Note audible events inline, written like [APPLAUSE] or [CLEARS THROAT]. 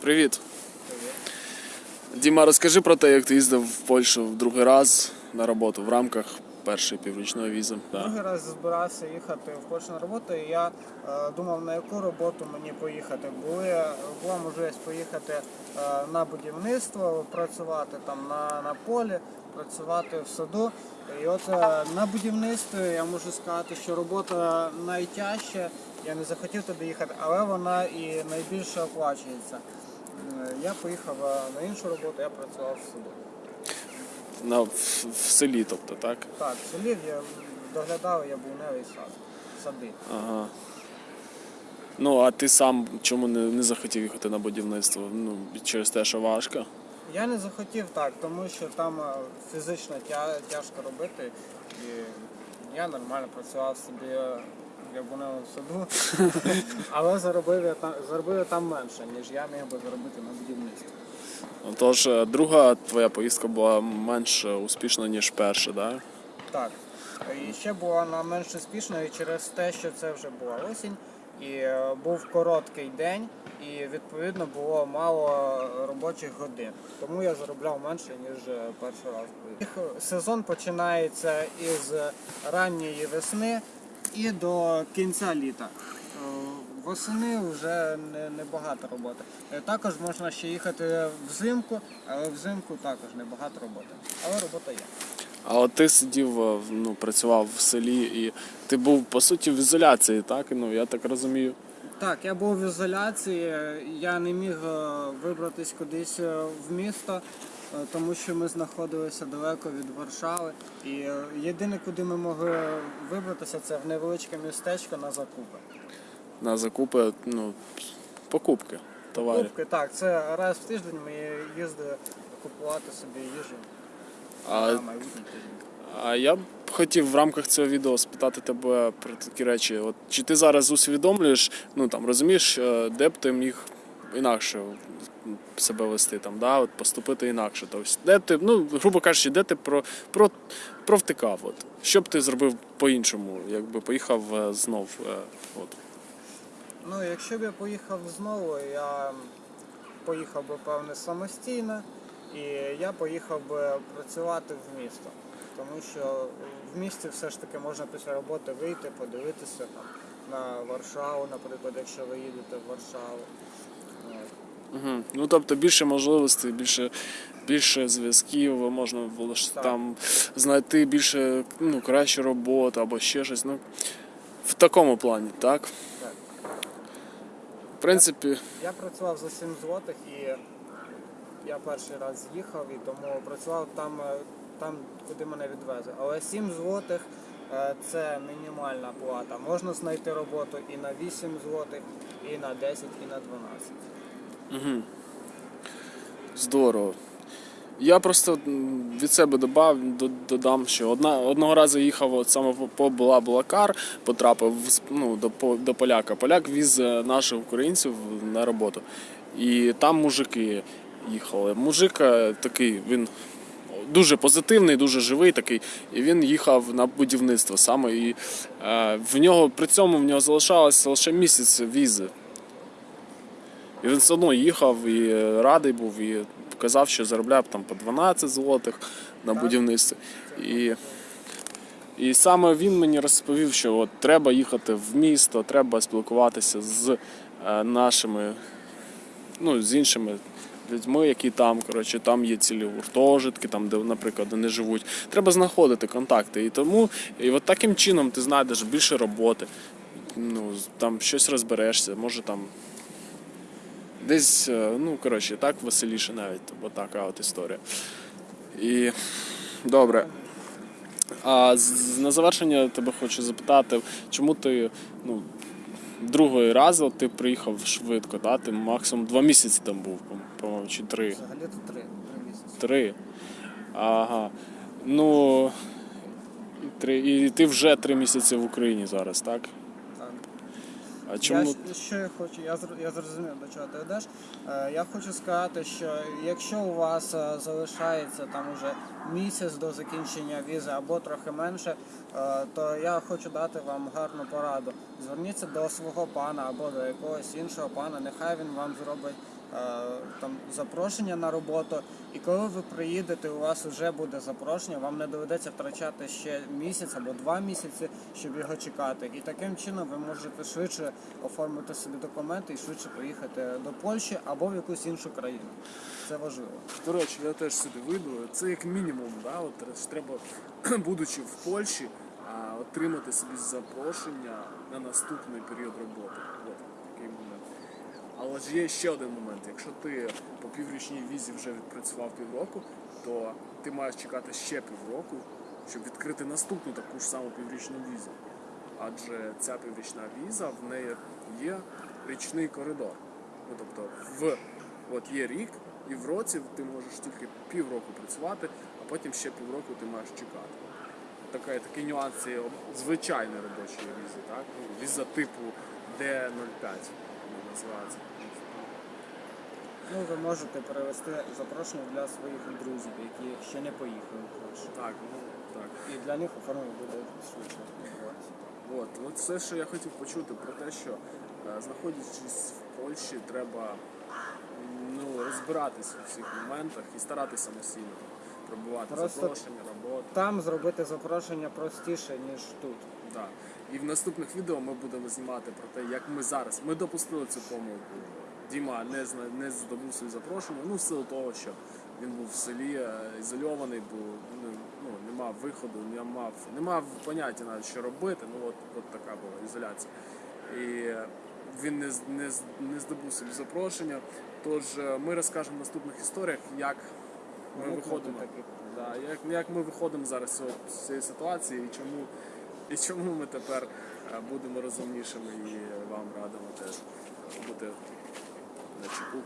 Привіт. Діма, розкажи про те, як ти їздив в Польщу в другий раз на роботу в рамках першої піврічної візи. Другий раз збирався їхати в Польщу на роботу, і я е, думав, на яку роботу мені поїхати. Були, була можливість поїхати е, на будівництво, працювати там на, на полі, працювати в саду. І от е, на будівництві я можу сказати, що робота найтяжча. Я не захотів туди їхати, але вона і найбільше оплачується. Е, Я поїхав на іншу роботу, я працював в саду. На, в, в селі, тобто, так? Так, в селі я доглядав яблуневий сад, сади. Ага. Ну, а ти сам чому не, не захотів їхати на будівництво? Ну, через те, що важко. Я не захотів так, тому що там е, фізично тя- тяжко робити. І я нормально працював собі е, в саду, [LAUGHS] але заробив я там заробив я там менше, ніж я міг би заробити на будівництві. Тож, е, друга твоя поїздка була менш успішна, ніж перша, так? Так. І ще була вона менш успішною через те, що це вже була осінь, і е, був короткий день, і відповідно було мало робочих годин. Тому я заробляв менше, ніж е, перший раз. Їх Сезон починається із ранньої весни і до кінця літа. Е, Восени вже не, не роботи. Е, Також можна ще їхати взимку, але взимку також небагато роботи. Але робота є. А от ти сидів, е, ну, працював в селі і ти був по суті в ізоляції, так? Ну, я так розумію. Так, я був в ізоляції, я не міг е, вибратись кудись е, в місто, е, тому що ми знаходилися далеко від Варшави. І єдине, куди ми могли вибратися, це в невеличке містечко на закупи. На закупи, ну, покупки товарів. Купки, так, це раз в тиждень ми їздили купувати собі їжу А на майбутній тиждень. А я хотів в рамках цього відео спитати тебе про такі речі. От чи ти зараз усвідомлюєш, ну там розумієш, е, де б ти міг інакше себе вести, там, да, от поступити інакше. Тобто, де ти, ну, грубо кажучи, де ти про, про, провтикав? От. Що б ти зробив по-іншому, якби поїхав е, знов? е, От. Ну, якщо б я поїхав знову, я поїхав би певне самостійно, і я поїхав би працювати в місто. Тому що в місті все ж таки можна після роботи вийти, подивитися там, на Варшаву, наприклад, якщо ви їдете в Варшаву. Угу. Ну, тобто більше можливостей, більше, більше зв'язків, можна було ж Так. там знайти більше ну, кращу роботу або ще щось. Ну, в такому плані, так? Так. В принципі, Я працював за 7 злотих і я перший раз їхав і тому працював там, е, там куди мене відвезли. Але 7 злотих е, це мінімальна плата. Можна знайти роботу і на 8 злотих, і на 10, і на 12. угу. здорово. Я просто від себе додав, додам, що одна, одного разу їхав от саме по- по була Блакар, потрапив ну, до, до поляка. Поляк віз е, наших українців на роботу. І там мужики їхали. Мужик е, такий, він дуже позитивний, дуже живий такий. І він їхав на будівництво саме. І е, в нього при цьому в нього залишалося лише місяць візи. І він все одно їхав і радий був, і казав, що заробляв там по 12 злотих на будівництві. І, і саме він мені розповів, що от треба їхати в місто, треба спілкуватися з е, нашими, ну, з іншими людьми, які там, коротше, там є цілі гуртожитки, там, де, наприклад, вони живуть. Треба знаходити контакти. І тому, і от таким чином ти знайдеш більше роботи. Ну, там щось розберешся, може там Десь, е, ну, коротше, так веселіше навіть, бо така от історія. І добре. А на завершення тебе хочу запитати, чому ти ну, другий раз от ти приїхав швидко, да? ти максимум два місяці там був, по- по-моєму, чи три. Взагалі то 3, 3 місяці. Три. Ага. Ну. Три. І ти вже три місяці в Україні зараз? Так. А чому? Я, що я хочу, я, зр- я зрозумів, до чого ти йдеш. Е, я хочу сказати, що якщо у вас е, залишається там уже місяць до закінчення візи або трохи менше, е, то я хочу дати вам гарну пораду. Зверніться до свого пана або до якогось іншого пана, нехай він вам зробить там запрошення на роботу. І коли ви приїдете, у вас вже буде запрошення, вам не доведеться втрачати ще місяць або два місяці, щоб його чекати. І таким чином ви можете швидше оформити собі документи і швидше поїхати до Польщі або в якусь іншу країну. Це важливо. До речі, я теж сюди вийду. Це як мінімум, да? От треба, [CLEARS THROAT] будучи в Польщі, отримати собі запрошення на наступний період роботи. Але ж є ще один момент. Якщо ти по піврічній візі вже відпрацював півроку, то ти маєш чекати ще півроку, щоб відкрити наступну таку ж саму піврічну візу. Адже ця піврічна віза в неї є річний коридор. Ну, тобто в от є рік, і в році ти можеш тільки півроку працювати, а потім ще півроку ти маєш чекати. Така, такий нюанс звичайної робочої візи, так? Ну, віза типу D05 вона називається. Ну, ви можете перевести запрошення для своїх друзів, які ще не поїхали в Польщу. Так, ну так. І для них оформлення буде швидше. От, от все, що я хотів почути про те, що е, знаходячись в Польщі, треба ну, розбиратись у всіх моментах і старатися самостійно пробувати Просто- запрошення, роботу. Там зробити запрошення простіше, ніж тут. Да. І в наступних відео ми будемо знімати про те, як ми зараз. Ми допустили цю помилку. Діма не зна не здобув свої запрошення. Ну, в силу того, що він був в селі е, ізольований, був ну, ну, не мав виходу, не мав, не мав поняття навіть, що робити. Ну от, от така була ізоляція. І він не, не, не здобув собі запрошення. Тож е, ми розкажемо в наступних історіях, як ми виходимо. Да, як, як ми виходимо зараз з цієї ситуації і чому, і чому ми тепер е, будемо розумнішими і вам радимо теж бути на чеку.